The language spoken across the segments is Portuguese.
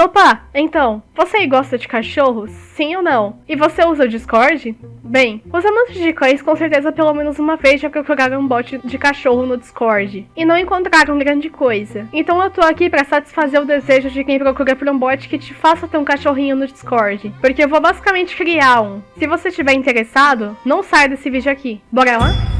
Nopa, então, você gosta de cachorros? Sim ou não? E você usa o Discord? Bem, os amantes de cães com certeza pelo menos uma vez já procuraram um bot de cachorro no Discord e não encontraram grande coisa. Então eu tô aqui para satisfazer o desejo de quem procura por um bot que te faça ter um cachorrinho no Discord, porque eu vou basicamente criar um. Se você estiver interessado, não saia desse vídeo aqui. Bora lá?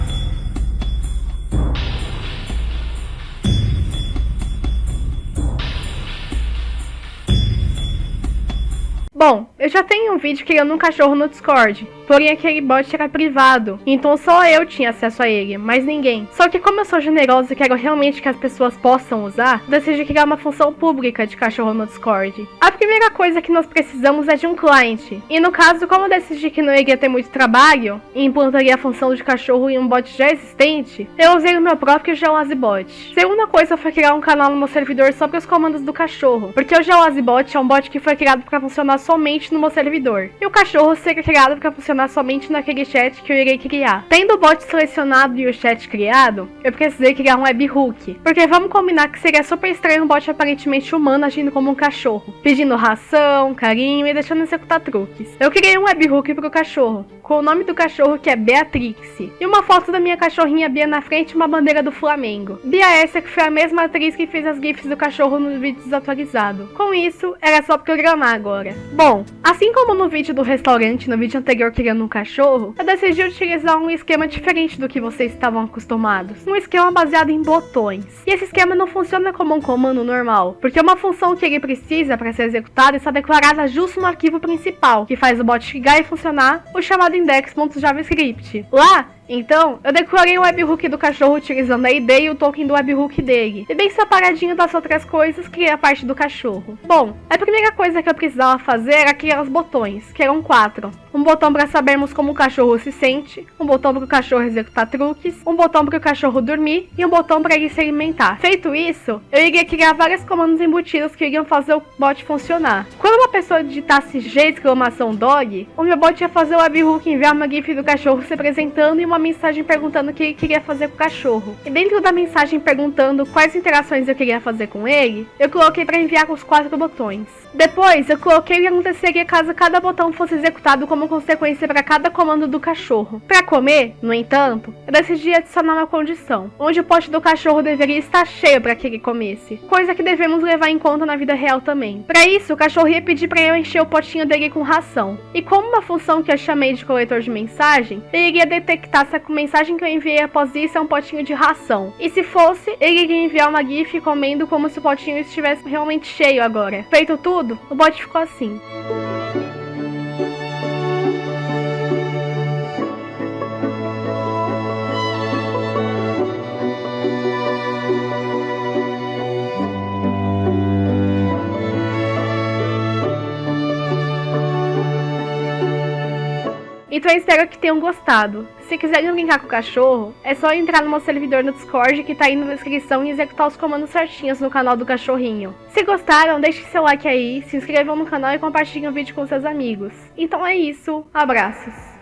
Bom, eu já tenho um vídeo criando um cachorro no Discord, porém aquele bot era privado, então só eu tinha acesso a ele, mais ninguém. Só que como eu sou generosa e quero realmente que as pessoas possam usar, decidi criar uma função pública de cachorro no Discord. A primeira coisa que nós precisamos é de um client, e no caso, como eu decidi que não iria ter muito trabalho, e implantaria a função de cachorro em um bot já existente, eu usei o meu próprio GeoaziBot. Segunda coisa foi criar um canal no meu servidor sobre os comandos do cachorro, porque o GeoaziBot é um bot que foi criado para funcionar só somente no meu servidor. E o cachorro criado para funcionar somente naquele chat que eu irei criar. Tendo o bot selecionado e o chat criado, eu precisei criar um webhook. Porque vamos combinar que seria super estranho um bot aparentemente humano agindo como um cachorro, pedindo ração, carinho e deixando executar truques. Eu criei um webhook para o cachorro, com o nome do cachorro que é Beatrix, e uma foto da minha cachorrinha Bia na frente e uma bandeira do Flamengo. Bia essa que foi a mesma atriz que fez as gifs do cachorro no vídeo desatualizado. Com isso, era só programar agora. Bom, assim como no vídeo do restaurante, no vídeo anterior criando um cachorro, eu decidi utilizar um esquema diferente do que vocês estavam acostumados. Um esquema baseado em botões. E esse esquema não funciona como um comando normal, porque uma função que ele precisa para ser executada está declarada justo no arquivo principal, que faz o bot ligar e funcionar, o chamado index.javascript. Lá, então, eu decorei o webhook do cachorro utilizando a ID e o token do webhook dele. E bem separadinho das outras coisas, criei a parte do cachorro. Bom, a primeira coisa que eu precisava fazer era criar os botões, que eram quatro. Um botão para sabermos como o cachorro se sente, um botão para o cachorro executar truques, um botão para o cachorro dormir e um botão para ele se alimentar. Feito isso, eu iria criar vários comandos embutidos que iriam fazer o bot funcionar. Quando pessoa digitasse G exclamação dog, o meu bot ia fazer o webhook enviar uma gif do cachorro se apresentando e uma mensagem perguntando o que queria fazer com o cachorro. E dentro da mensagem perguntando quais interações eu queria fazer com ele, eu coloquei para enviar com os quatro botões. Depois, eu coloquei o que aconteceria caso cada botão fosse executado como consequência para cada comando do cachorro. Para comer, no entanto, eu decidi adicionar uma condição, onde o pote do cachorro deveria estar cheio para que ele comesse, coisa que devemos levar em conta na vida real também. Para isso, o cachorro ia pedir para eu encher o potinho dele com ração. E como uma função que eu chamei de coletor de mensagem, ele iria detectar se a mensagem que eu enviei após isso é um potinho de ração. E se fosse, ele iria enviar uma gif comendo como se o potinho estivesse realmente cheio agora. Feito tudo, tudo, o bot ficou assim. Então eu espero que tenham gostado. Se quiserem brincar com o cachorro, é só entrar no meu servidor no Discord que tá aí na descrição e executar os comandos certinhos no canal do cachorrinho. Se gostaram, deixem seu like aí, se inscrevam no canal e compartilhem o vídeo com seus amigos. Então é isso, abraços!